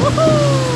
Woohoo!